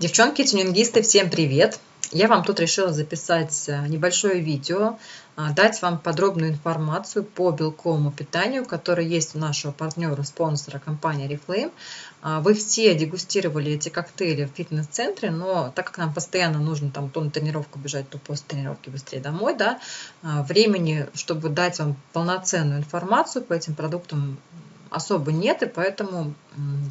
Девчонки, тюнингисты, всем привет! Я вам тут решила записать э, небольшое видео, а, дать вам подробную информацию по белковому питанию, которое есть у нашего партнера, спонсора компании Reflame. А, вы все дегустировали эти коктейли в фитнес-центре, но так как нам постоянно нужно там то на тренировку бежать, то после тренировки быстрее домой, да, а, времени, чтобы дать вам полноценную информацию по этим продуктам особо нет, и поэтому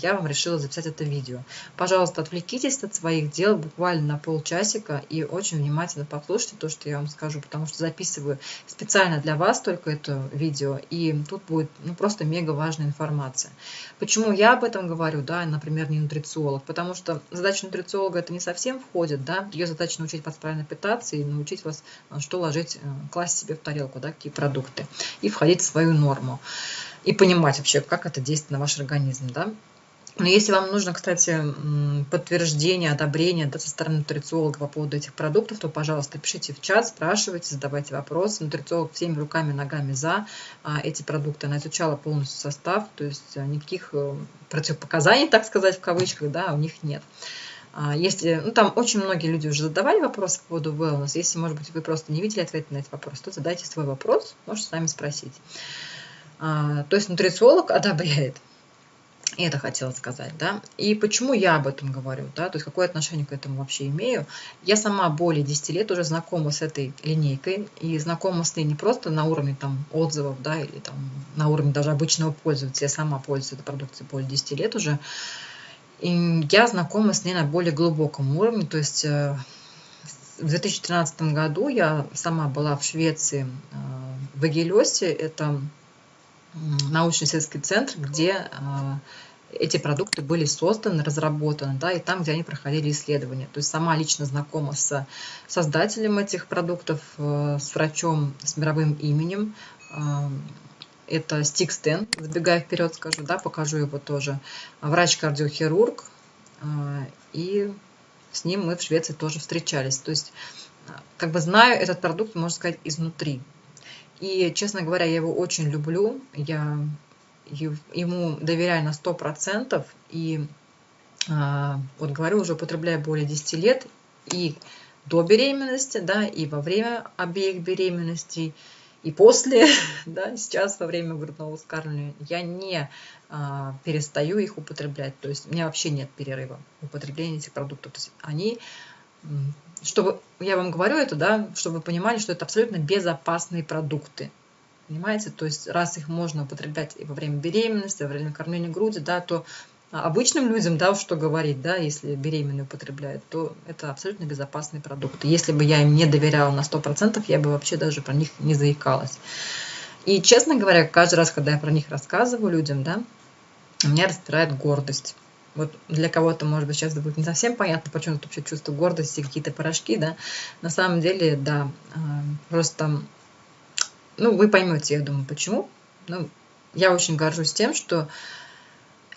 я вам решила записать это видео. Пожалуйста, отвлекитесь от своих дел буквально на полчасика и очень внимательно послушайте то, что я вам скажу, потому что записываю специально для вас только это видео, и тут будет ну, просто мега важная информация. Почему я об этом говорю, да, например, не нутрициолог? Потому что задача нутрициолога это не совсем входит, да, ее задача научить вас правильно питаться и научить вас, э, что ложить, э, класть себе в тарелку, да, какие продукты, и входить в свою норму и понимать вообще, как это действует на ваш организм. Да? Но если вам нужно, кстати, подтверждение, одобрение да, со стороны нутрициолога по поводу этих продуктов, то, пожалуйста, пишите в чат, спрашивайте, задавайте вопросы. Нутрициолог всеми руками, ногами за а, эти продукты. Она изучала полностью состав, то есть а, никаких э, противопоказаний, так сказать, в кавычках, да, у них нет. А, если, ну, там очень многие люди уже задавали вопросы по поводу wellness. Если, может быть, вы просто не видели ответ на этот вопрос, то задайте свой вопрос, можете сами спросить. А, то есть нутрициолог одобряет. И это хотела сказать, да. И почему я об этом говорю, да, то есть какое отношение к этому вообще имею. Я сама более 10 лет уже знакома с этой линейкой и знакома с ней не просто на уровне там отзывов, да, или там на уровне даже обычного пользователя. Я сама пользуюсь этой продукцией более 10 лет уже. И я знакома с ней на более глубоком уровне, то есть э, в 2013 году я сама была в Швеции, э, в Эгелесе, это научно-исследовательский центр, где а, эти продукты были созданы, разработаны, да, и там, где они проходили исследования. То есть сама лично знакома с создателем этих продуктов, э, с врачом с мировым именем. А, это Стик Стен, забегая вперед скажу, да, покажу его тоже. Врач-кардиохирург, и с ним мы в Швеции тоже встречались. То есть, как бы знаю этот продукт, можно сказать, изнутри. И, честно говоря, я его очень люблю. Я ему доверяю на 100%. И а, вот говорю, уже употребляю более 10 лет. И до беременности, да, и во время обеих беременностей, и после, да, сейчас во время грудного вскармливания, я не а, перестаю их употреблять. То есть у меня вообще нет перерыва употребления этих продуктов. То есть они чтобы, я вам говорю это, да, чтобы вы понимали, что это абсолютно безопасные продукты. Понимаете? То есть, раз их можно употреблять и во время беременности, во время кормления груди, да, то обычным людям, да, что говорить, да, если беременные употребляют, то это абсолютно безопасные продукты. Если бы я им не доверяла на 100%, я бы вообще даже про них не заикалась. И, честно говоря, каждый раз, когда я про них рассказываю людям, да, меня распирает гордость. Вот для кого-то, может быть, сейчас будет не совсем понятно, почему тут вообще чувство гордости, какие-то порошки, да. На самом деле, да, а, просто, ну, вы поймете, я думаю, почему. Ну, я очень горжусь тем, что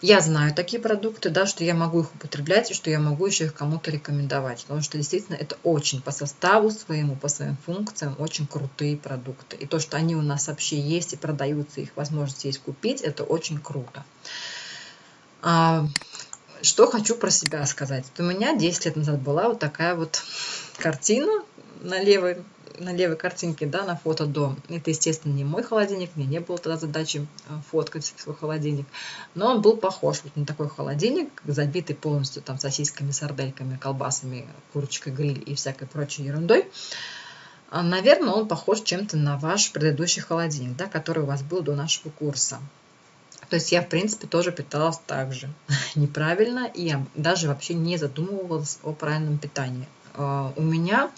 я знаю такие продукты, да, что я могу их употреблять и что я могу еще их кому-то рекомендовать. Потому что действительно это очень по составу своему, по своим функциям очень крутые продукты. И то, что они у нас вообще есть и продаются, их возможность есть купить, это очень круто. Что хочу про себя сказать. у меня 10 лет назад была вот такая вот картина на левой, на левой картинке, да, на фото до. Это, естественно, не мой холодильник, мне не было тогда задачи э, фоткать свой холодильник, но он был похож вот на такой холодильник, забитый полностью там сосисками, сардельками, колбасами, курочкой гриль и всякой прочей ерундой. А, наверное, он похож чем-то на ваш предыдущий холодильник, да, который у вас был до нашего курса. То есть я, в принципе, тоже питалась так же неправильно, и я даже вообще не задумывалась о правильном питании. А, у меня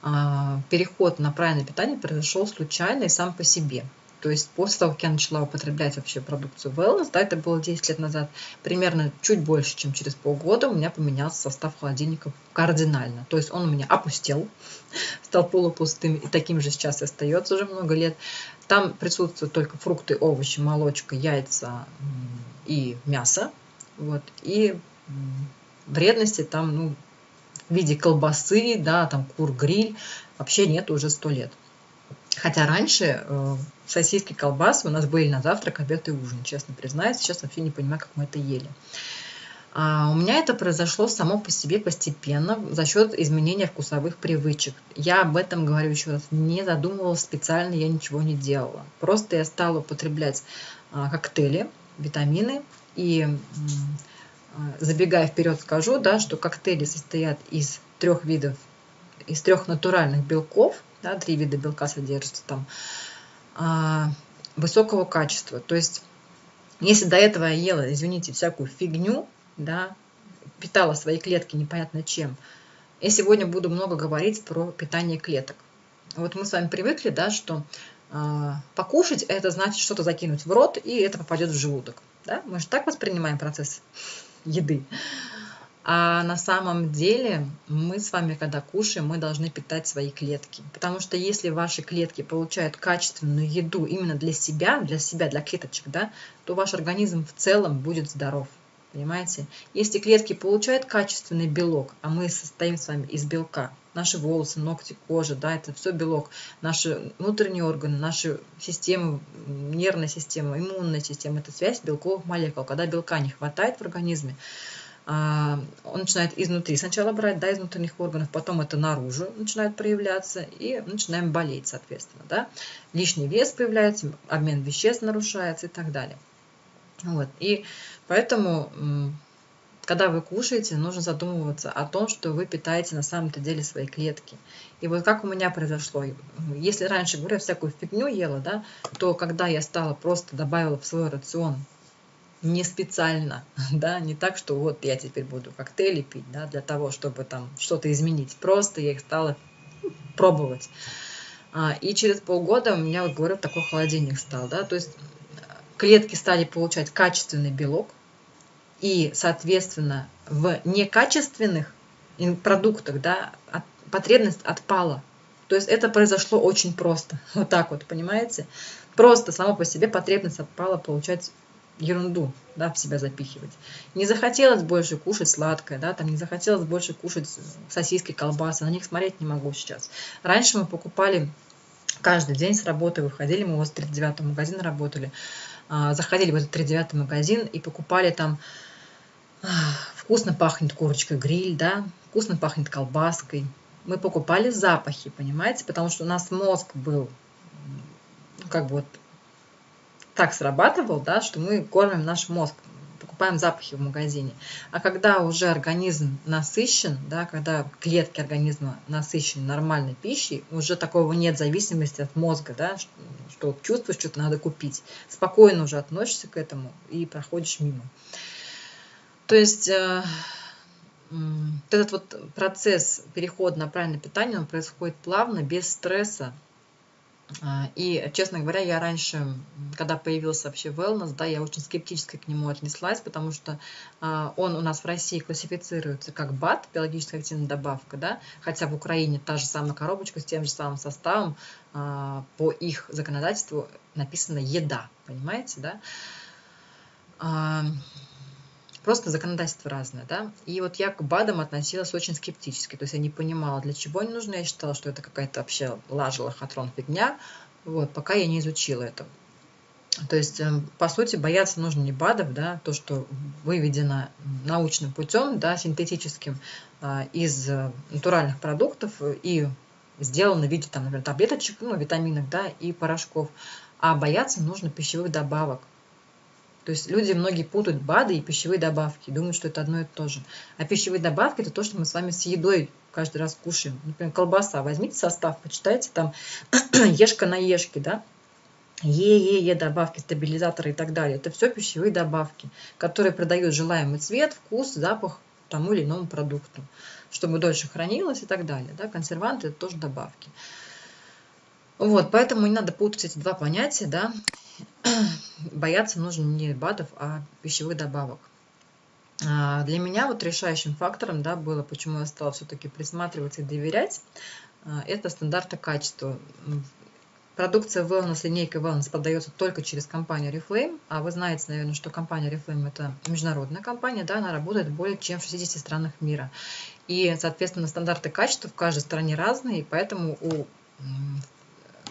а, переход на правильное питание произошел случайно и сам по себе. То есть после того, как я начала употреблять вообще продукцию Wellness, да, это было 10 лет назад, примерно чуть больше, чем через полгода у меня поменялся состав холодильника кардинально. То есть он у меня опустел, стал полупустым, и таким же сейчас и остается уже много лет. Там присутствуют только фрукты, овощи, молочка, яйца и мясо. Вот. И вредности там, ну, в виде колбасы, да, там кур-гриль, вообще нет уже сто лет. Хотя раньше э, сосиски, колбасы у нас были на завтрак, обед и ужин, честно признаюсь. Сейчас вообще не понимаю, как мы это ели. А у меня это произошло само по себе постепенно за счет изменения вкусовых привычек. Я об этом говорю еще раз, не задумывалась специально, я ничего не делала. Просто я стала употреблять а, коктейли, витамины и забегая вперед скажу, да, что коктейли состоят из трех видов, из трех натуральных белков, да, три вида белка содержатся там, а, высокого качества. То есть, если до этого я ела, извините, всякую фигню, да, питала свои клетки непонятно чем, я сегодня буду много говорить про питание клеток. Вот мы с вами привыкли, да, что э, покушать это значит что-то закинуть в рот, и это попадет в желудок. Да? Мы же так воспринимаем процесс еды. А на самом деле мы с вами, когда кушаем, мы должны питать свои клетки. Потому что если ваши клетки получают качественную еду именно для себя, для себя, для клеточек, да, то ваш организм в целом будет здоров. Понимаете? Если клетки получают качественный белок, а мы состоим с вами из белка, наши волосы, ногти, кожа, да, это все белок, наши внутренние органы, наши системы, нервная система, иммунная система, это связь белковых молекул. Когда белка не хватает в организме, он начинает изнутри сначала брать, да, из внутренних органов, потом это наружу начинает проявляться, и начинаем болеть, соответственно, да. Лишний вес появляется, обмен веществ нарушается и так далее. Вот, и поэтому, когда вы кушаете, нужно задумываться о том, что вы питаете на самом-то деле свои клетки. И вот как у меня произошло, если раньше, говорю, всякую фигню ела, да, то когда я стала просто добавила в свой рацион не специально, да, не так, что вот я теперь буду коктейли пить, да, для того, чтобы там что-то изменить. Просто я их стала пробовать. А, и через полгода у меня, вот говорю, такой холодильник стал, да, то есть клетки стали получать качественный белок, и, соответственно, в некачественных продуктах, да, потребность отпала. То есть это произошло очень просто. Вот так вот, понимаете? Просто само по себе потребность отпала получать ерунду да, в себя запихивать. Не захотелось больше кушать сладкое, да, там не захотелось больше кушать сосиски, колбасы, на них смотреть не могу сейчас. Раньше мы покупали каждый день с работы, выходили, мы возле 39 магазина работали, а, заходили в этот 39 магазин и покупали там а, вкусно пахнет курочкой гриль, да, вкусно пахнет колбаской. Мы покупали запахи, понимаете, потому что у нас мозг был как бы вот так срабатывал, да, что мы кормим наш мозг, покупаем запахи в магазине. А когда уже организм насыщен, да, когда клетки организма насыщены нормальной пищей, уже такого нет зависимости от мозга, да, что, что чувствуешь, что-то надо купить. Спокойно уже относишься к этому и проходишь мимо. То есть э, этот вот процесс перехода на правильное питание, он происходит плавно, без стресса, и, честно говоря, я раньше, когда появился вообще wellness, да, я очень скептически к нему отнеслась, потому что а, он у нас в России классифицируется как БАТ, биологически активная добавка, да, хотя в Украине та же самая коробочка с тем же самым составом, а, по их законодательству написано «еда», понимаете, да. Просто законодательство разное, да. И вот я к БАДам относилась очень скептически. То есть я не понимала, для чего они нужны. Я считала, что это какая-то вообще лажа, лохотрон, фигня. Вот, пока я не изучила это. То есть, эм, по сути, бояться нужно не БАДов, да, то, что выведено научным путем, да, синтетическим, а, из э, натуральных продуктов и сделано в виде, там, например, таблеточек, ну, витаминов, да, и порошков. А бояться нужно пищевых добавок. То есть люди многие путают БАДы и пищевые добавки, думают, что это одно и то же. А пищевые добавки – это то, что мы с вами с едой каждый раз кушаем. Например, колбаса. Возьмите состав, почитайте там ешка на ешке, да, Е-Е-Е добавки, стабилизаторы и так далее. Это все пищевые добавки, которые придают желаемый цвет, вкус, запах тому или иному продукту, чтобы дольше хранилось и так далее. Да? Консерванты – это тоже добавки. Вот, поэтому не надо путать эти два понятия, да. Бояться нужно не БАДов, а пищевых добавок. А, для меня вот решающим фактором, да, было, почему я стала все-таки присматриваться и доверять, а, это стандарты качества. Продукция Wellness, линейка Wellness продается только через компанию Reflame, а вы знаете, наверное, что компания Reflame это международная компания, да, она работает более чем в 60 странах мира. И, соответственно, стандарты качества в каждой стране разные, и поэтому у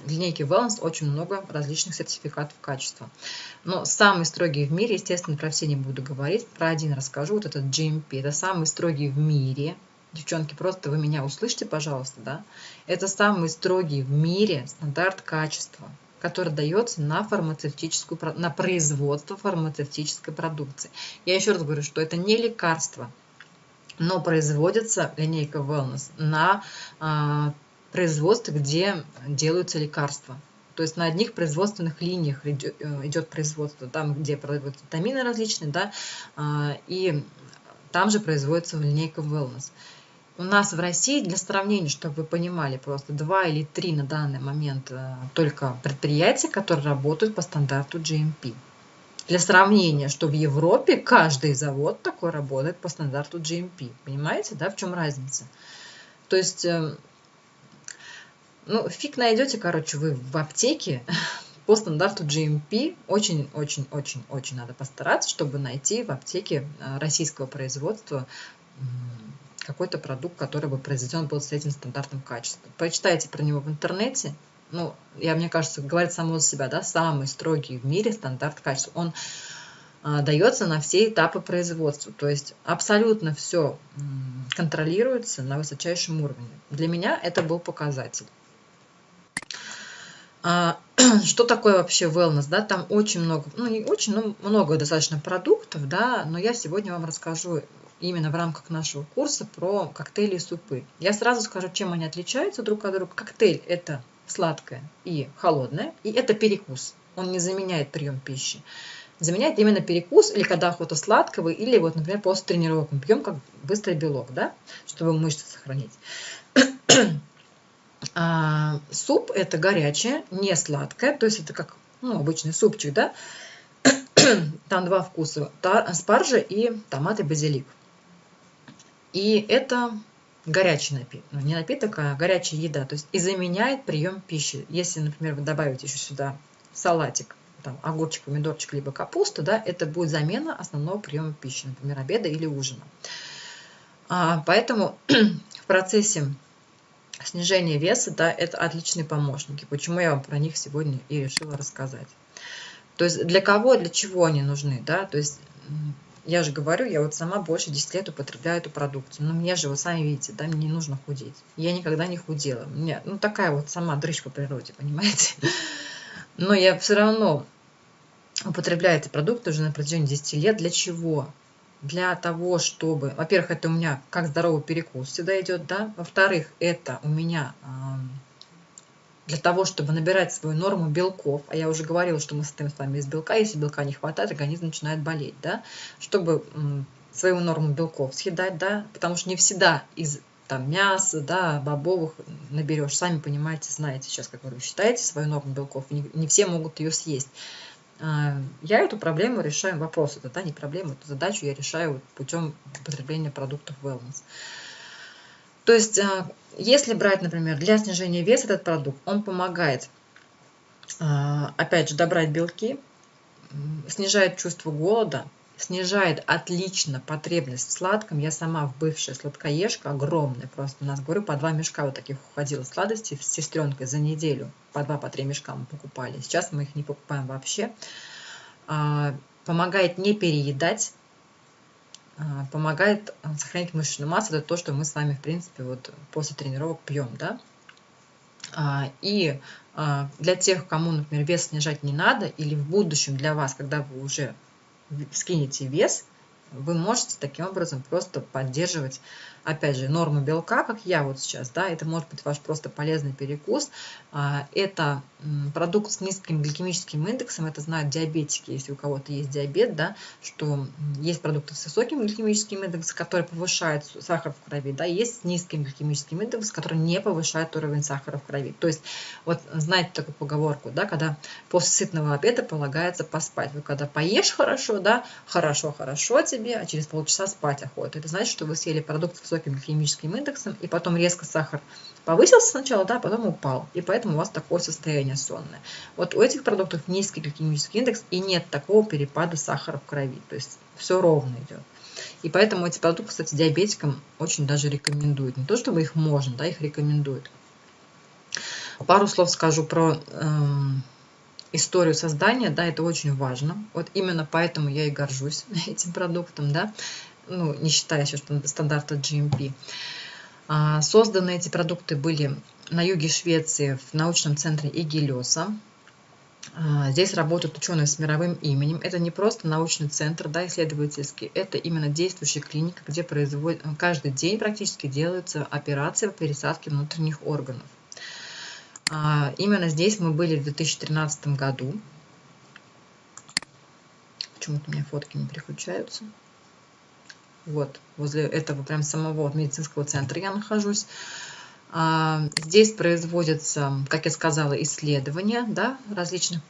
в линейке Wellness очень много различных сертификатов качества. Но самый строгий в мире, естественно, про все не буду говорить, про один расскажу, вот этот GMP, это самый строгий в мире, девчонки, просто вы меня услышьте, пожалуйста, да, это самый строгий в мире стандарт качества, который дается на фармацевтическую, на производство фармацевтической продукции. Я еще раз говорю, что это не лекарство, но производится линейка Wellness на производстве, где делаются лекарства. То есть на одних производственных линиях идет, э, производство, там, где производятся витамины различные, да, а, и там же производится линейка Wellness. У нас в России, для сравнения, чтобы вы понимали, просто два или три на данный момент э, только предприятия, которые работают по стандарту GMP. Для сравнения, что в Европе каждый завод такой работает по стандарту GMP. Понимаете, да, в чем разница? То есть, э, ну, фиг найдете, короче, вы в аптеке по стандарту GMP. Очень-очень-очень-очень надо постараться, чтобы найти в аптеке э, российского производства какой-то продукт, который бы произведен был с этим стандартным качеством. Почитайте про него в интернете. Ну, я, мне кажется, говорит само за себя, да, самый строгий в мире стандарт качества. Он а, дается на все этапы производства. То есть абсолютно все контролируется на высочайшем уровне. Для меня это был показатель. А, что такое вообще wellness? Да? Там очень много, ну не очень, но много достаточно продуктов, да, но я сегодня вам расскажу именно в рамках нашего курса про коктейли и супы. Я сразу скажу, чем они отличаются друг от друга. Коктейль – это сладкое и холодное, и это перекус. Он не заменяет прием пищи. Заменяет именно перекус, или когда охота сладкого, или вот, например, после тренировок мы пьем как быстрый белок, да, чтобы мышцы сохранить. а, суп – это горячее, не сладкое, то есть это как ну, обычный супчик, да. Там два вкуса – спаржа и томат и базилик. И это горячий напиток, ну, не напиток, а горячая еда, то есть и заменяет прием пищи. Если, например, вы добавите еще сюда салатик, там, огурчик, помидорчик, либо капуста, да, это будет замена основного приема пищи, например, обеда или ужина. А, поэтому в процессе снижения веса, да, это отличные помощники. Почему я вам про них сегодня и решила рассказать. То есть для кого, для чего они нужны, да, то есть я же говорю, я вот сама больше 10 лет употребляю эту продукцию. Но мне же, вы сами видите, да, мне не нужно худеть. Я никогда не худела. Меня, ну, такая вот сама дрыщ по природе, понимаете? Но я все равно употребляю эти продукты уже на протяжении 10 лет. Для чего? Для того, чтобы... Во-первых, это у меня как здоровый перекус всегда идет, да? Во-вторых, это у меня для того, чтобы набирать свою норму белков, а я уже говорила, что мы состоим с вами из белка, если белка не хватает, организм начинает болеть, да, чтобы свою норму белков съедать, да, потому что не всегда из там мяса, да, бобовых наберешь. Сами понимаете, знаете сейчас, как вы считаете свою норму белков, не, не все могут ее съесть. А, я эту проблему решаю, вопрос это, да, не проблему, эту задачу я решаю путем употребления продуктов wellness. То есть, а, если брать, например, для снижения веса этот продукт, он помогает, а, опять же, добрать белки, снижает чувство голода, снижает отлично потребность в сладком. Я сама бывшая сладкоежка, огромная, просто у нас, говорю, по два мешка вот таких уходило сладостей с сестренкой за неделю. По два, по три мешка мы покупали. Сейчас мы их не покупаем вообще. А, помогает не переедать, а, помогает а, сохранить мышечную массу. Это то, что мы с вами, в принципе, вот после тренировок пьем, да. И для тех, кому, например, вес снижать не надо, или в будущем для вас, когда вы уже скинете вес, вы можете таким образом просто поддерживать, опять же, норму белка, как я вот сейчас, да, это может быть ваш просто полезный перекус. А, это продукт с низким гликемическим индексом, это знают диабетики, если у кого-то есть диабет, да, что есть продукты с высоким гликемическим индексом, которые повышают сахар в крови, да, есть с низким гликемическим индексом, который не повышает уровень сахара в крови. То есть, вот знаете такую поговорку, да, когда после сытного обеда полагается поспать. Вы когда поешь хорошо, да, хорошо, хорошо тебе, а через полчаса спать охота. Это значит, что вы съели продукт с высоким химическим индексом, и потом резко сахар повысился сначала, да, а потом упал. И поэтому у вас такое состояние сонное. Вот у этих продуктов низкий гликемический индекс, и нет такого перепада сахара в крови. То есть все ровно идет. И поэтому эти продукты, кстати, диабетикам очень даже рекомендуют. Не то, чтобы их можно, да, их рекомендуют. Пару слов скажу про эм, историю создания, да, это очень важно. Вот именно поэтому я и горжусь этим продуктом, да, ну, не считая еще стандарта GMP. А, созданы эти продукты были на юге Швеции в научном центре Игилеса. А, здесь работают ученые с мировым именем. Это не просто научный центр да, исследовательский, это именно действующая клиника, где производят, каждый день практически делаются операции по пересадке внутренних органов. А, именно здесь мы были в 2013 году. Почему-то у меня фотки не переключаются. Вот, возле этого прям самого медицинского центра я нахожусь. А, здесь производятся, как я сказала, исследования да, различных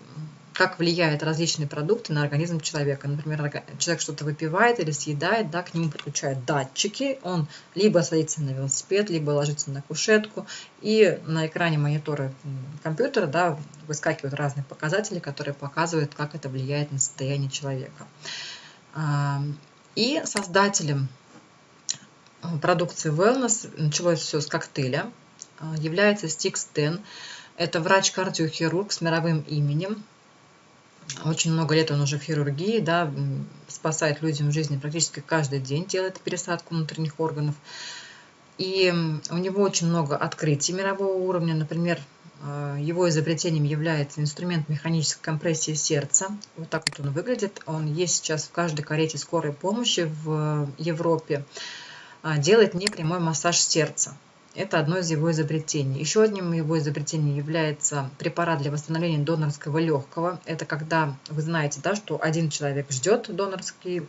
как влияют различные продукты на организм человека. Например, человек что-то выпивает или съедает, да, к нему подключают датчики, он либо садится на велосипед, либо ложится на кушетку, и на экране монитора компьютера да, выскакивают разные показатели, которые показывают, как это влияет на состояние человека. И создателем продукции Wellness, началось все с коктейля, а, является Стикс Тен. Это врач-кардиохирург с мировым именем, очень много лет он уже в хирургии, да, спасает людям жизни практически каждый день, делает пересадку внутренних органов. И у него очень много открытий мирового уровня. Например, э, его изобретением является инструмент механической компрессии сердца. Вот так вот он выглядит. Он есть сейчас в каждой карете скорой помощи в Европе. А, делает непрямой массаж сердца. Это одно из его изобретений. Еще одним его изобретением является препарат для восстановления донорского легкого. Это когда вы знаете, да, что один человек ждет донорский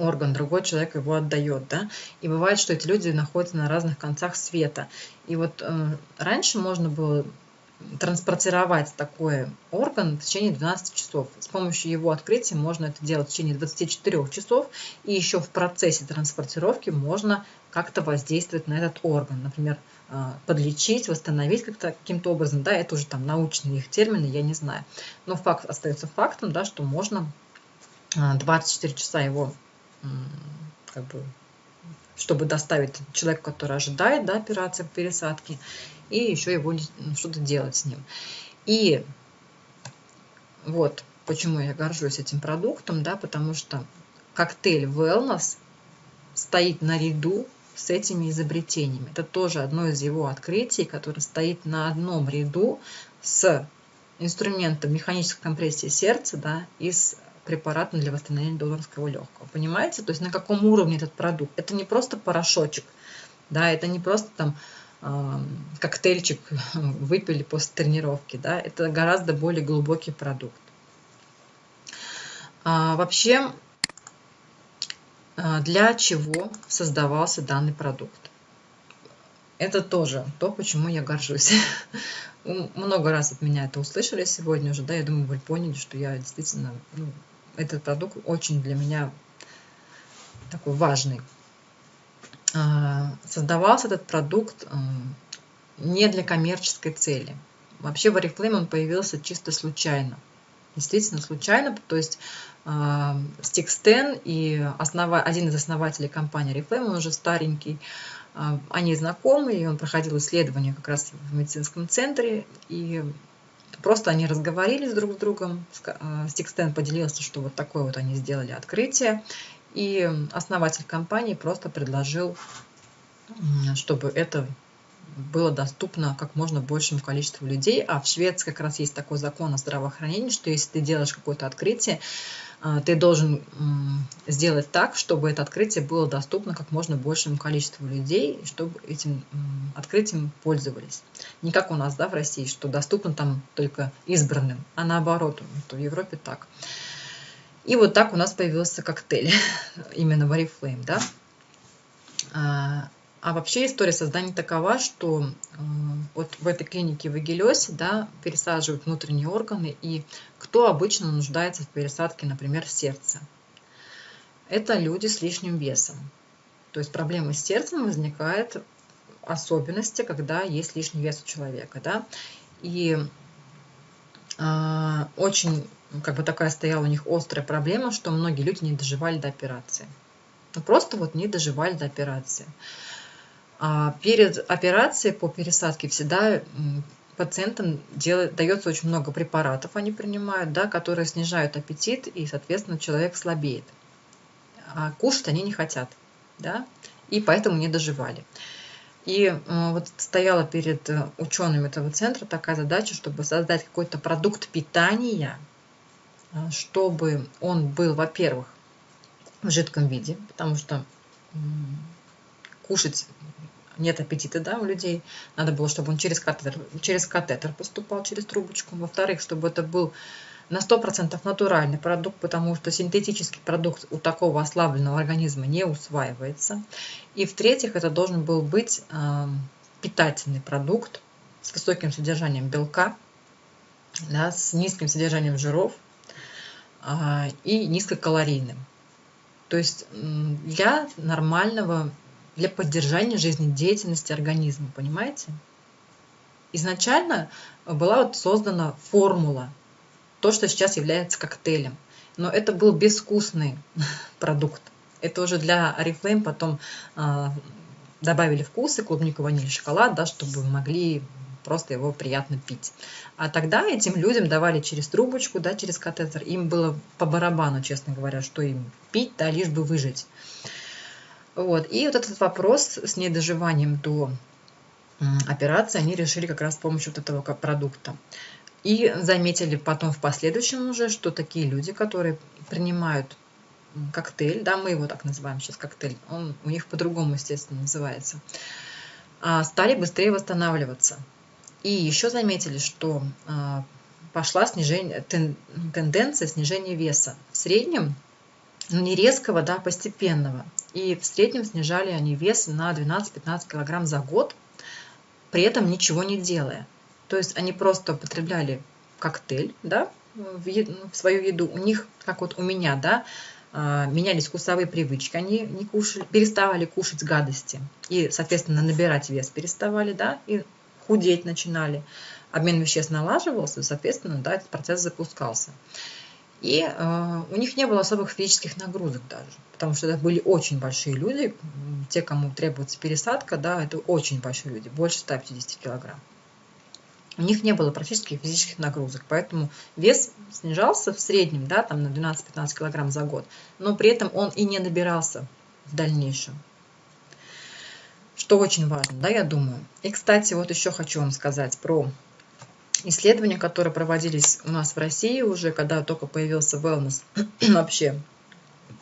орган, другой человек его отдает, да, и бывает, что эти люди находятся на разных концах света. И вот э, раньше можно было транспортировать такой орган в течение 12 часов. С помощью его открытия можно это делать в течение 24 часов, и еще в процессе транспортировки можно как-то воздействовать на этот орган. Например, а, подлечить, восстановить как-то каким-то образом. Да, это уже там научные их термины, я не знаю. Но факт остается фактом, да, что можно 24 а, часа его как бы чтобы доставить человеку, который ожидает да, операции по пересадке, и еще его ну, что-то делать с ним. И вот почему я горжусь этим продуктом, да, потому что коктейль Wellness стоит наряду с этими изобретениями. Это тоже одно из его открытий, которое стоит на одном ряду с инструментом механической компрессии сердца да, и с препаратом для восстановления донорского легкого. Понимаете? То есть на каком уровне этот продукт? Это не просто порошочек, да, это не просто там коктейльчик выпили после тренировки. Да? Это гораздо более глубокий продукт. А, вообще, а, для чего создавался данный продукт? Это тоже то, почему я горжусь. Много раз от меня это услышали сегодня уже, да, я думаю, вы поняли, что я действительно, ну, этот продукт очень для меня такой важный. А, создавался этот продукт не для коммерческой цели. Вообще в Oriflame он появился чисто случайно. Действительно случайно, то есть Стикстен а, и основа, один из основателей компании Oriflame, он уже старенький, а, они знакомы, и он проходил исследование как раз в медицинском центре, и просто они разговорились друг с другом. Стикстен поделился, что вот такое вот они сделали открытие, и основатель компании просто предложил, чтобы это было доступно как можно большему количеству людей. А в Швеции как раз есть такой закон о здравоохранении, что если ты делаешь какое-то открытие, а, ты должен сделать так, чтобы это открытие было доступно как можно большему количеству людей, чтобы этим открытием пользовались. Не как у нас да, в России, что доступно там только избранным, а наоборот, в Европе так. И вот так у нас появился коктейль, именно Oriflame, да. А, вообще история создания такова, что э, вот в этой клинике в Эгелесе да, пересаживают внутренние органы, и кто обычно нуждается в пересадке, например, сердца? Это люди с лишним весом. То есть проблемы с сердцем возникают особенности, когда есть лишний вес у человека. Да? И э, очень как бы такая стояла у них острая проблема, что многие люди не доживали до операции. Ну, просто вот не доживали до операции. А перед операцией по пересадке всегда пациентам делает, дается очень много препаратов, они принимают, да, которые снижают аппетит, и, соответственно, человек слабеет. А кушать они не хотят, да, и поэтому не доживали. И вот стояла перед э, учеными этого центра такая задача, чтобы создать какой-то продукт питания, э, чтобы он был, во-первых, в жидком виде, потому что кушать нет аппетита да, у людей. Надо было, чтобы он через катетер, через катетер поступал, через трубочку. Во-вторых, чтобы это был на 100% натуральный продукт, потому что синтетический продукт у такого ослабленного организма не усваивается. И в-третьих, это должен был быть э, питательный продукт с высоким содержанием белка, да, с низким содержанием жиров э, и низкокалорийным. То есть для нормального, для поддержания жизнедеятельности организма, понимаете? Изначально была вот создана формула то, что сейчас является коктейлем. Но это был безвкусный продукт. Это уже для Oriflame потом э, добавили вкусы, клубнику, ваниль, шоколад, да, чтобы могли просто его приятно пить. А тогда этим людям давали через трубочку, да, через катетер. Им было по барабану, честно говоря, что им пить, да, лишь бы выжить. Вот. И вот этот вопрос с недоживанием до операции они решили как раз с помощью вот этого продукта. И заметили потом в последующем уже, что такие люди, которые принимают коктейль, да, мы его так называем сейчас коктейль, он у них по-другому, естественно, называется, а, стали быстрее восстанавливаться. И еще заметили, что а, пошла снижение, тенденция снижения веса. В среднем, ну не резкого, да, постепенного. И в среднем снижали они вес на 12-15 килограмм за год, при этом ничего не делая. То есть они просто употребляли коктейль, да, в, еду, в свою еду. У них, как вот у меня, да, а, менялись вкусовые привычки, они не кушали, переставали кушать гадости и, соответственно, набирать вес переставали, да, и худеть начинали. Обмен веществ налаживался, соответственно, да, этот процесс запускался. И э, у них не было особых физических нагрузок даже, потому что это были очень большие люди, те, кому требуется пересадка, да, это очень большие люди, больше 150 килограмм у них не было практически физических нагрузок, поэтому вес снижался в среднем, да, там на 12-15 килограмм за год, но при этом он и не набирался в дальнейшем. Что очень важно, да, я думаю. И, кстати, вот еще хочу вам сказать про исследования, которые проводились у нас в России уже, когда только появился wellness вообще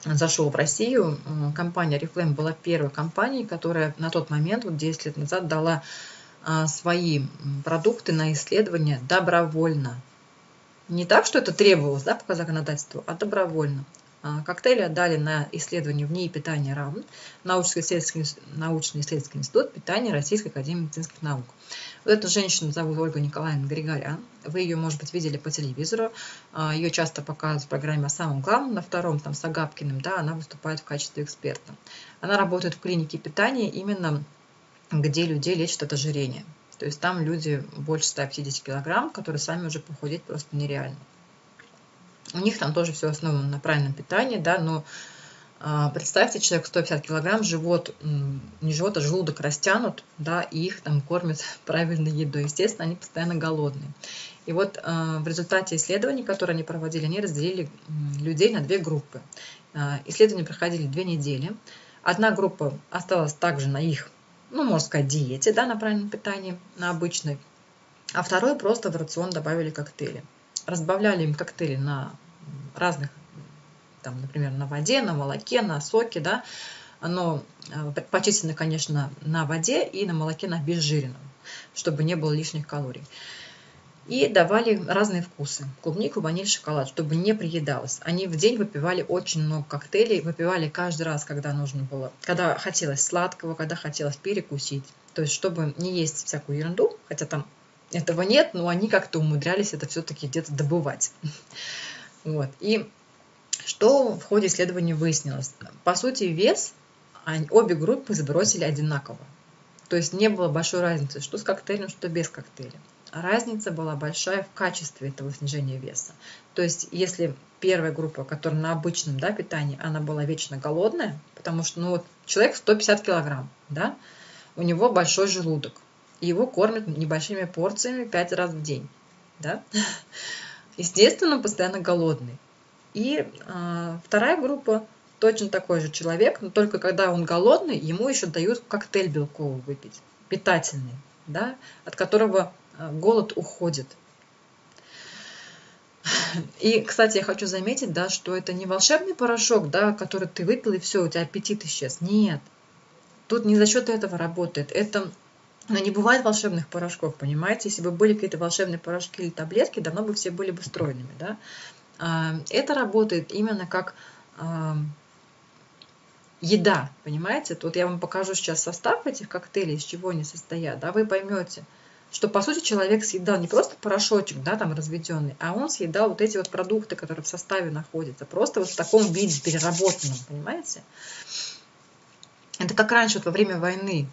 зашел в Россию. Компания Reflame была первой компанией, которая на тот момент, вот 10 лет назад, дала а, свои продукты на исследование добровольно. Не так, что это требовалось да, по законодательству, а добровольно. А, коктейли отдали на исследование в НИИ питания РАМ, научно-исследовательский, научно-исследовательский институт питания Российской Академии медицинских наук. Вот эту женщину зовут Ольга Николаевна Григорян. Вы ее, может быть, видели по телевизору. А, ее часто показывают в программе о самом главном, на втором, там, с Агапкиным, да, она выступает в качестве эксперта. Она работает в клинике питания именно где людей лечат от ожирения. То есть там люди больше 150 килограмм, которые сами уже похудеть просто нереально. У них там тоже все основано на правильном питании, да, но а, представьте, человек 150 килограмм, живот, не живот, а желудок растянут, да, и их там кормят правильной едой. Естественно, они постоянно голодные. И вот а, в результате исследований, которые они проводили, они разделили людей на две группы. А, исследования проходили две недели. Одна группа осталась также на их ну, можно сказать, диете, да, на правильном питании, на обычной. А второй просто в рацион добавили коктейли. Разбавляли им коктейли на разных, там, например, на воде, на молоке, на соке, да, но э, предпочтительно, конечно, на воде и на молоке на обезжиренном, чтобы не было лишних калорий. И давали разные вкусы. Клубнику, ваниль, шоколад, чтобы не приедалось. Они в день выпивали очень много коктейлей. Выпивали каждый раз, когда нужно было. Когда хотелось сладкого, когда хотелось перекусить. То есть, чтобы не есть всякую ерунду, хотя там этого нет, но они как-то умудрялись это все-таки где-то добывать. Вот. И что в ходе исследования выяснилось? По сути, вес обе группы сбросили одинаково. То есть не было большой разницы, что с коктейлем, что без коктейля разница была большая в качестве этого снижения веса. То есть, если первая группа, которая на обычном да, питании, она была вечно голодная, потому что ну, вот человек 150 килограмм, да, у него большой желудок. Его кормят небольшими порциями 5 раз в день. Да? Естественно, постоянно голодный. И э, вторая группа точно такой же человек, но только когда он голодный, ему еще дают коктейль белковый выпить, питательный, да, от которого а, голод уходит. И, кстати, я хочу заметить, да, что это не волшебный порошок, да, который ты выпил и все, у тебя аппетит исчез. Нет. Тут не за счет этого работает. Это но не бывает волшебных порошков, понимаете? Если бы были какие-то волшебные порошки или таблетки, давно бы все были бы стройными, да? А, это работает именно как а, еда, понимаете? Тут я вам покажу сейчас состав этих коктейлей, из чего они состоят, да, вы поймете, что по сути человек съедал не просто порошочек, да, там разведенный, а он съедал вот эти вот продукты, которые в составе находятся, просто вот в таком виде переработанном, понимаете? Это как раньше, вот во время войны,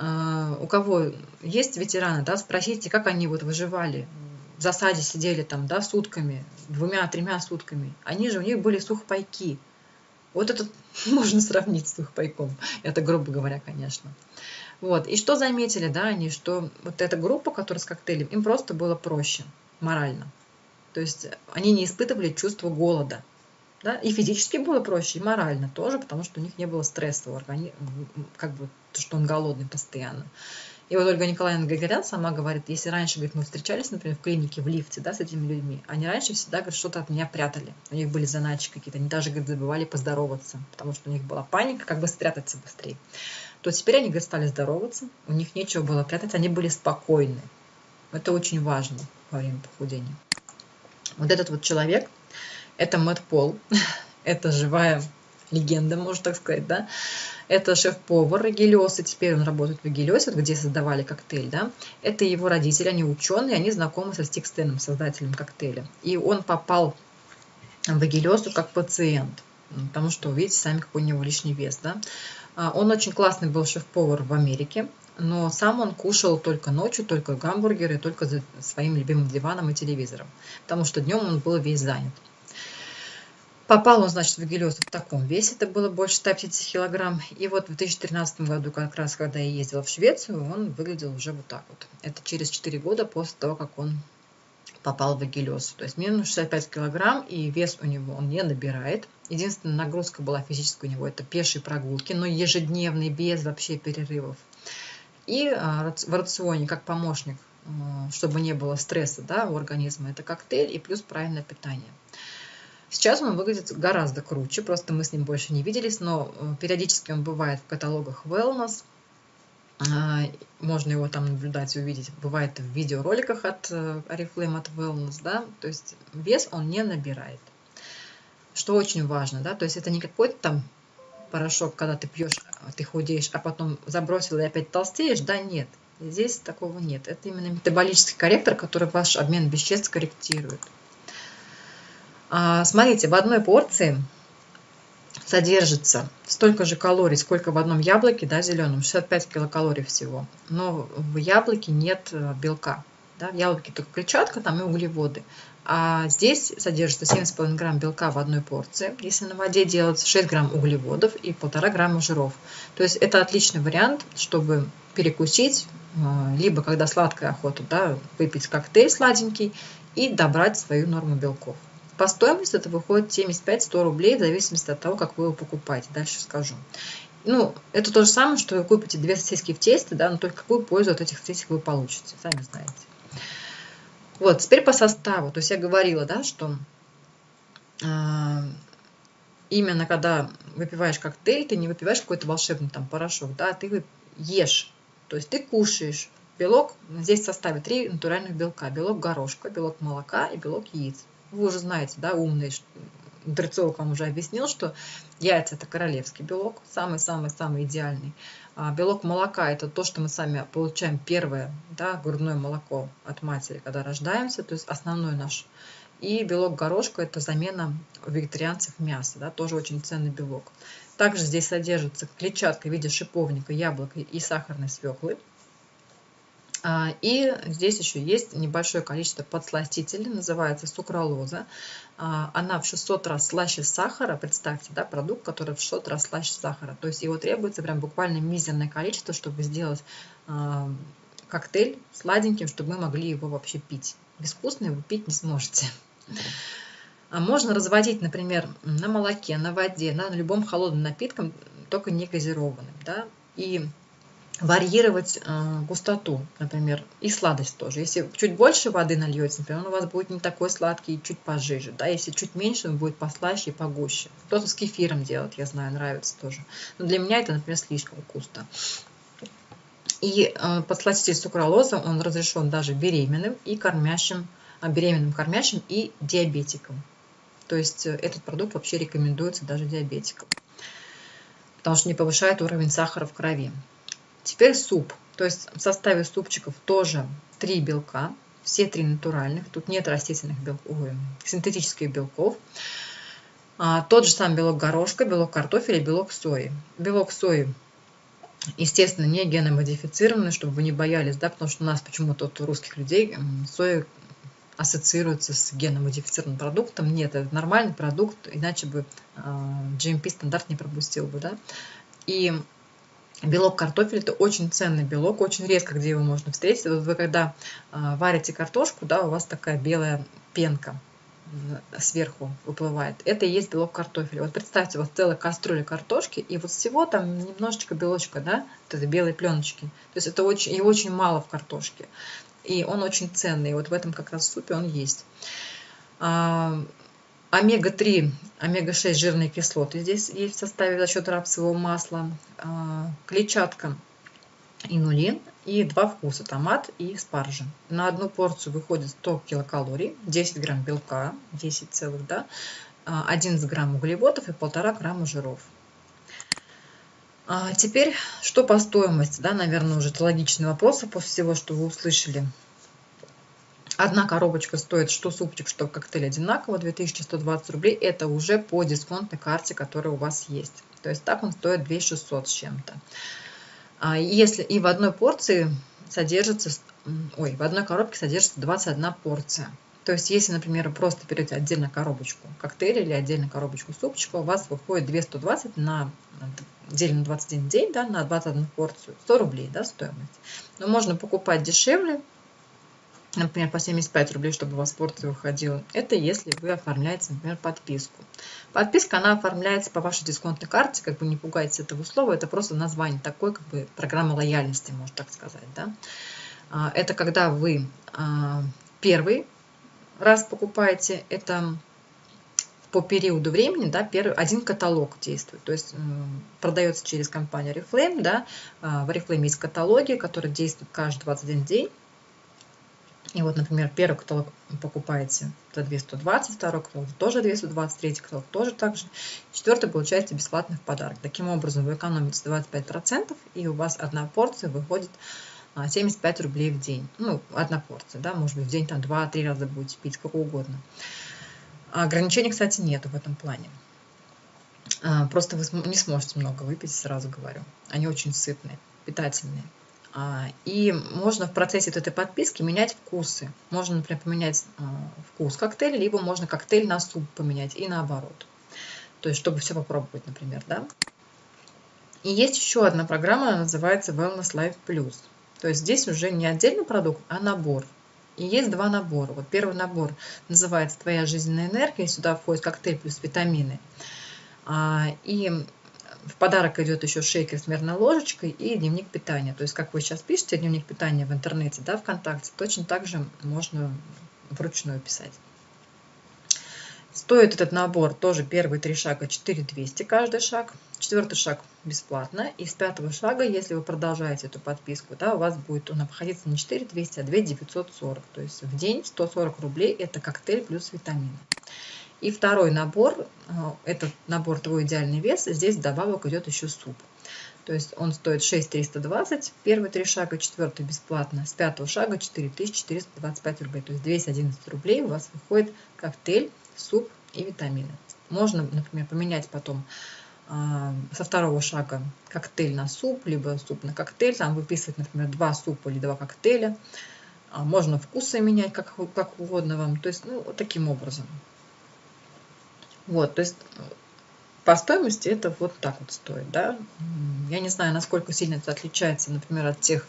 у кого есть ветераны, да, спросите, как они вот выживали, в засаде сидели там, да, сутками, двумя-тремя сутками. Они же, у них были сухпайки. Вот это можно сравнить с сухпайком. Это грубо говоря, конечно. Вот. И что заметили, да, они, что вот эта группа, которая с коктейлем, им просто было проще морально. То есть они не испытывали чувство голода. Да? И физически было проще, и морально тоже, потому что у них не было стресса в организме, как бы, что он голодный постоянно. И вот Ольга Николаевна Гагарян сама говорит, если раньше, говорит, мы встречались, например, в клинике, в лифте, да, с этими людьми, они раньше всегда, говорит, что-то от меня прятали. У них были заначки какие-то, они даже, говорит, забывали поздороваться, потому что у них была паника, как бы спрятаться быстрее. То теперь они, говорит, стали здороваться, у них нечего было прятать, они были спокойны. Это очень важно во время похудения. Вот этот вот человек, это Мэтт Пол, это живая легенда, можно так сказать, да, это шеф-повар Гелиоса, теперь он работает в Гелиосе, где создавали коктейль, да. Это его родители, они ученые, они знакомы со Стикстеном, создателем коктейля. И он попал в Гелиосу как пациент, потому что, видите, сами какой у него лишний вес, да. А, он очень классный был шеф-повар в Америке, но сам он кушал только ночью, только гамбургеры, только за своим любимым диваном и телевизором, потому что днем он был весь занят. Попал он, значит, в Гелиос в таком весе, это было больше 150 килограмм. И вот в 2013 году, как раз когда я ездила в Швецию, он выглядел уже вот так вот. Это через 4 года после того, как он попал в Гелиос. То есть минус 65 килограмм, и вес у него он не набирает. Единственная нагрузка была физическая у него, это пешие прогулки, но ежедневные, без вообще перерывов. И а, в рационе, как помощник, чтобы не было стресса да, у организма, это коктейль и плюс правильное питание. Сейчас он выглядит гораздо круче, просто мы с ним больше не виделись, но э, периодически он бывает в каталогах Wellness. А, можно его там наблюдать увидеть. Бывает в видеороликах от э, Oriflame, от Wellness, да, то есть вес он не набирает. Что очень важно, да, то есть это не какой-то там порошок, когда ты пьешь, ты худеешь, а потом забросил и опять толстеешь, да, нет. Здесь такого нет. Это именно метаболический корректор, который ваш обмен веществ корректирует. А, смотрите, в одной порции содержится столько же калорий, сколько в одном яблоке, да, зеленом, 65 килокалорий всего. Но в яблоке нет э, белка. Да, в яблоке только клетчатка там и углеводы. А здесь содержится 7,5 грамм белка в одной порции. Если на воде делать 6 грамм углеводов и 1,5 грамма жиров. То есть это отличный вариант, чтобы перекусить, э, либо когда сладкая охота, да, выпить коктейль сладенький и добрать свою норму белков. По стоимости это выходит 75-100 рублей, в зависимости от того, как вы его покупаете. Дальше скажу. Ну, это то же самое, что вы купите две сосиски в тесте, да, но только какую пользу от этих сосисок вы получите, сами знаете. Вот, теперь по составу. То есть я говорила, да, что э, именно когда выпиваешь коктейль, ты не выпиваешь какой-то волшебный там порошок, да, ты ешь. То есть ты кушаешь белок, здесь в составе три натуральных белка. Белок горошка, белок молока и белок яиц. Вы уже знаете, да, умный, Дрецовок вам уже объяснил, что яйца – это королевский белок, самый-самый-самый идеальный. А белок молока – это то, что мы сами получаем первое, да, грудное молоко от матери, когда рождаемся, то есть основной наш. И белок горошка – это замена вегетарианцев мяса, да, тоже очень ценный белок. Также здесь содержится клетчатка в виде шиповника, яблока и сахарной свеклы. А, и здесь еще есть небольшое количество подсластителей, называется сукралоза. А, она в 600 раз слаще сахара, представьте, да, продукт, который в 600 раз слаще сахара. То есть его требуется прям буквально мизерное количество, чтобы сделать а, коктейль сладеньким, чтобы мы могли его вообще пить. Безвкусный вы пить не сможете. Можно разводить, например, на молоке, на воде, на любом холодном напитком, только не газированным. Да? И варьировать э, густоту, например, и сладость тоже. Если чуть больше воды нальете, например, он у вас будет не такой сладкий, чуть пожиже. Да? Если чуть меньше, он будет послаще и погуще. Кто-то с кефиром делает, я знаю, нравится тоже. Но для меня это, например, слишком вкусно. И э, подсластитель сукралоза, он разрешен даже беременным и кормящим, э, беременным кормящим и диабетикам. То есть э, этот продукт вообще рекомендуется даже диабетикам, потому что не повышает уровень сахара в крови. Теперь суп. То есть в составе супчиков тоже три белка, все три натуральных. Тут нет растительных белков, ой, синтетических белков. А, тот же самый белок горошка, белок картофеля, белок сои. Белок сои, естественно, не геномодифицированный, чтобы вы не боялись, да, потому что у нас почему-то у русских людей соя ассоциируется с геномодифицированным продуктом. Нет, это нормальный продукт, иначе бы а, GMP стандарт не пропустил бы. Да? И белок картофеля – это очень ценный белок, очень редко где его можно встретить. Вот вы когда а, варите картошку, да, у вас такая белая пенка сверху выплывает. Это и есть белок картофеля. Вот представьте, у вас целая кастрюля картошки, и вот всего там немножечко белочка, да, вот этой белой пленочки. То есть это очень, и очень мало в картошке и он очень ценный. Вот в этом как раз супе он есть. А, омега-3, омега-6 жирные кислоты здесь есть в составе за счет рапсового масла. А, клетчатка, инулин и два вкуса, томат и спаржа. На одну порцию выходит 100 килокалорий, 10 грамм белка, 10 целых, да, 11 а, грамм углеводов и 1,5 грамма жиров. А теперь, что по стоимости, да, наверное, уже это логичный вопрос после всего, что вы услышали. Одна коробочка стоит, что супчик, что коктейль одинаково, 2120 рублей. Это уже по дисконтной карте, которая у вас есть. То есть так он стоит 2600 с чем-то. А если и в одной порции содержится, ой, в одной коробке содержится 21 порция. То есть, если, например, просто берете отдельно коробочку коктейля или отдельно коробочку супчика, у вас выходит 220 на делим на 21 день, да, на 21 порцию, 100 рублей, да, стоимость. Но можно покупать дешевле, например, по 75 рублей, чтобы у вас порция выходила. Это если вы оформляете, например, подписку. Подписка, она оформляется по вашей дисконтной карте, как бы не пугайтесь этого слова, это просто название такой, как бы программа лояльности, можно так сказать, да. А, это когда вы а, первый раз покупаете, это по периоду времени, да, первый, один каталог действует. То есть продается через компанию Reflame, да, а, в Reflame есть каталоги, которые действуют каждый 21 день. И вот, например, первый каталог покупаете за 220, второй каталог тоже 220, третий каталог тоже так же. Четвертый получаете бесплатно в подарок. Таким образом, вы экономите 25%, и у вас одна порция выходит 75 а, рублей в день. Ну, одна порция, да, может быть, в день там 2-3 раза будете пить, сколько угодно. А ограничений, кстати, нету в этом плане. А, просто вы не сможете много выпить, сразу говорю. Они очень сытные, питательные. И можно в процессе этой подписки менять вкусы. Можно, например, поменять вкус коктейля, либо можно коктейль на суп поменять и наоборот. То есть, чтобы все попробовать, например, да. И есть еще одна программа, она называется Wellness Life Plus. То есть здесь уже не отдельный продукт, а набор. И есть два набора. Вот первый набор называется «Твоя жизненная энергия». Сюда входит коктейль плюс витамины. А, и в подарок идет еще шейкер с мерной ложечкой и дневник питания. То есть, как вы сейчас пишете дневник питания в интернете, да, ВКонтакте, точно так же можно вручную писать. Стоит этот набор тоже первые три шага 4200 каждый шаг. Четвертый шаг бесплатно. И с пятого шага, если вы продолжаете эту подписку, да, у вас будет он обходиться не 4200, а 2940. То есть в день 140 рублей это коктейль плюс витамины. И второй набор, э, этот набор «Твой идеальный вес», здесь добавок идет еще суп. То есть он стоит 6320, первые три шага, четвертый бесплатно, с пятого шага 4425 рублей. То есть 211 рублей у вас выходит коктейль суп и витамины. Можно, например, поменять потом а, со второго шага коктейль на суп, либо суп на коктейль, там выписывать, например, два супа или два коктейля. А, можно вкусы менять как, как угодно вам, то есть, ну, вот таким образом. Вот, то есть по стоимости это вот так вот стоит, да. Я не знаю, насколько сильно это отличается, например, от тех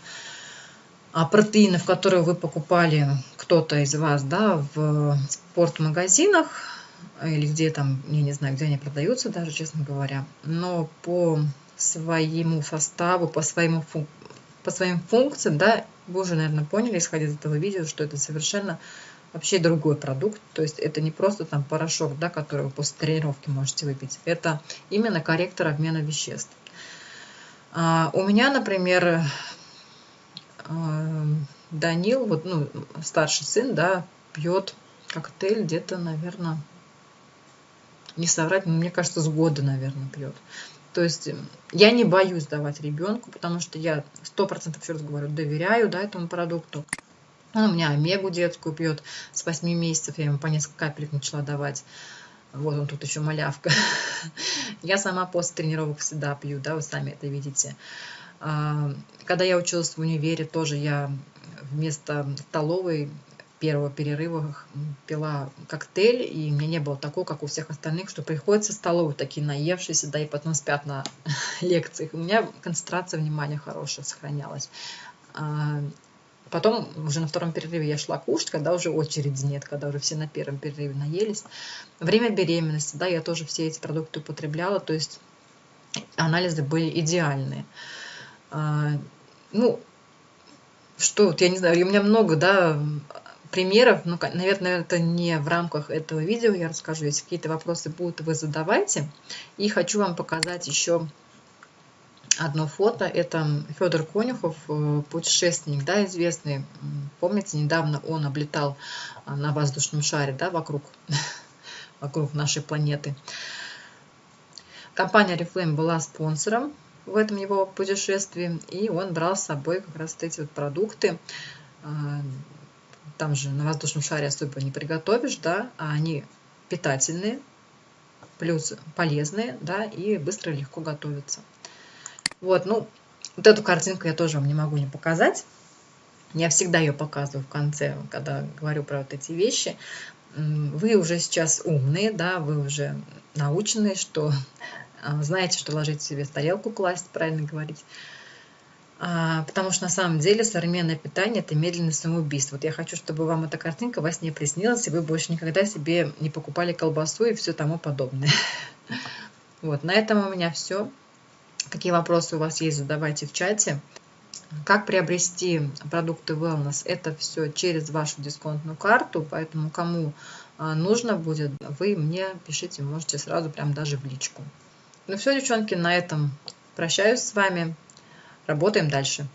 а, протеинов, которые вы покупали, кто-то из вас, да, в спортмагазинах, или где там, я не знаю, где они продаются даже, честно говоря, но по своему составу, по, своему по своим функциям, да, вы уже, наверное, поняли, исходя из этого видео, что это совершенно вообще другой продукт. То есть это не просто там порошок, да, который вы после тренировки можете выпить. Это именно корректор обмена веществ. А, у меня, например, а, Данил, вот, ну, старший сын, да, пьет коктейль где-то, наверное, не соврать, но мне кажется, с года, наверное, пьет. То есть я не боюсь давать ребенку, потому что я сто процентов, еще раз говорю, доверяю да, этому продукту. Он у меня омегу детскую пьет с 8 месяцев, я ему по несколько капелек начала давать. Вот он тут еще малявка. Я сама после тренировок всегда пью, да, вы сами это видите. А, когда я училась в универе, тоже я вместо столовой первого перерыва пила коктейль, и мне не было такого, как у всех остальных, что приходится столовую такие наевшиеся, да, и потом спят на лекциях. У меня концентрация внимания хорошая сохранялась. Потом уже на втором перерыве я шла кушать, когда уже очереди нет, когда уже все на первом перерыве наелись. Время беременности, да, я тоже все эти продукты употребляла, то есть анализы были идеальные. А, ну, что, вот я не знаю, у меня много, да, примеров, ну, наверное, это не в рамках этого видео я расскажу. Если какие-то вопросы будут, вы задавайте. И хочу вам показать еще одно фото. Это Федор Конюхов, э, путешественник, да, известный. Помните, недавно он облетал а, на воздушном шаре, да, вокруг, вокруг нашей планеты. Компания Reflame была спонсором в этом его путешествии, и он брал с собой как раз эти вот продукты а, там же на воздушном шаре особо не приготовишь, да, а они питательные, плюс полезные, да, и быстро и легко готовятся. Вот, ну, вот эту картинку я тоже вам не могу не показать. Я всегда ее показываю в конце, когда говорю про вот эти вещи. Вы уже сейчас умные, да, вы уже наученные, что а, знаете, что ложить себе в тарелку класть, правильно говорить. А, потому что на самом деле современное питание – это медленное самоубийство. Вот я хочу, чтобы вам эта картинка во сне приснилась, и вы больше никогда себе не покупали колбасу и все тому подобное. Вот, на этом у меня все. Какие вопросы у вас есть, задавайте в чате. Как приобрести продукты Wellness? Это все через вашу дисконтную карту, поэтому кому а, нужно будет, вы мне пишите, можете сразу прям даже в личку. Ну все, девчонки, на этом прощаюсь с вами. Работаем дальше.